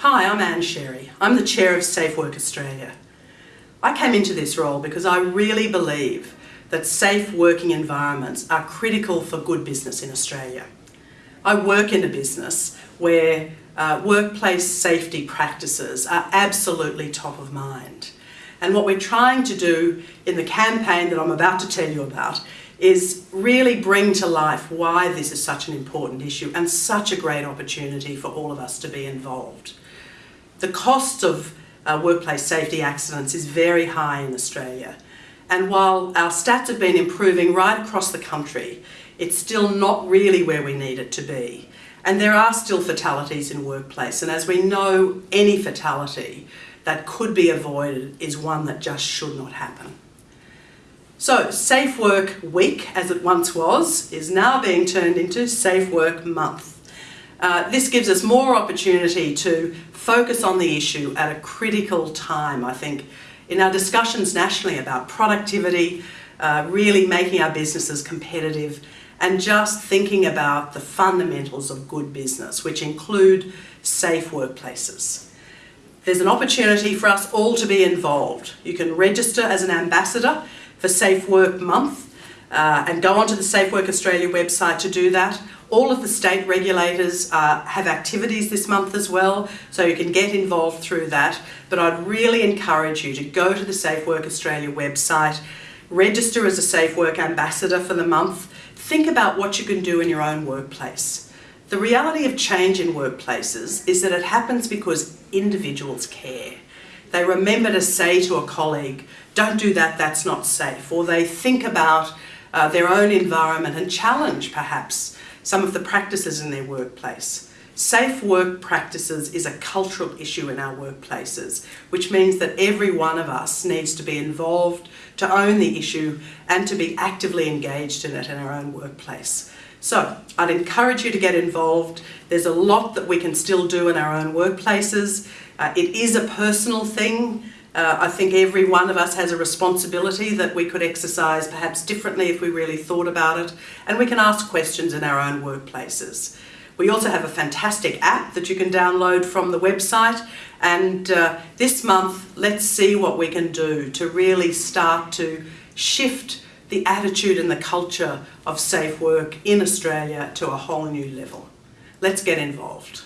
Hi, I'm Ann Sherry. I'm the Chair of Safe Work Australia. I came into this role because I really believe that safe working environments are critical for good business in Australia. I work in a business where uh, workplace safety practices are absolutely top of mind. And what we're trying to do in the campaign that I'm about to tell you about is really bring to life why this is such an important issue and such a great opportunity for all of us to be involved. The cost of uh, workplace safety accidents is very high in Australia. And while our stats have been improving right across the country, it's still not really where we need it to be. And there are still fatalities in workplace. And as we know, any fatality that could be avoided is one that just should not happen. So Safe Work Week, as it once was, is now being turned into Safe Work Month. Uh, this gives us more opportunity to focus on the issue at a critical time, I think, in our discussions nationally about productivity, uh, really making our businesses competitive and just thinking about the fundamentals of good business, which include safe workplaces. There's an opportunity for us all to be involved. You can register as an ambassador for Safe Work Month uh, and go onto the Safe Work Australia website to do that. All of the state regulators uh, have activities this month as well, so you can get involved through that. But I'd really encourage you to go to the Safe Work Australia website, register as a Safe Work Ambassador for the month, think about what you can do in your own workplace. The reality of change in workplaces is that it happens because individuals care. They remember to say to a colleague, don't do that, that's not safe. Or they think about uh, their own environment and challenge perhaps some of the practices in their workplace. Safe work practices is a cultural issue in our workplaces, which means that every one of us needs to be involved to own the issue and to be actively engaged in it in our own workplace. So I'd encourage you to get involved. There's a lot that we can still do in our own workplaces. Uh, it is a personal thing. Uh, I think every one of us has a responsibility that we could exercise perhaps differently if we really thought about it. And we can ask questions in our own workplaces. We also have a fantastic app that you can download from the website. And uh, this month, let's see what we can do to really start to shift the attitude and the culture of safe work in Australia to a whole new level. Let's get involved.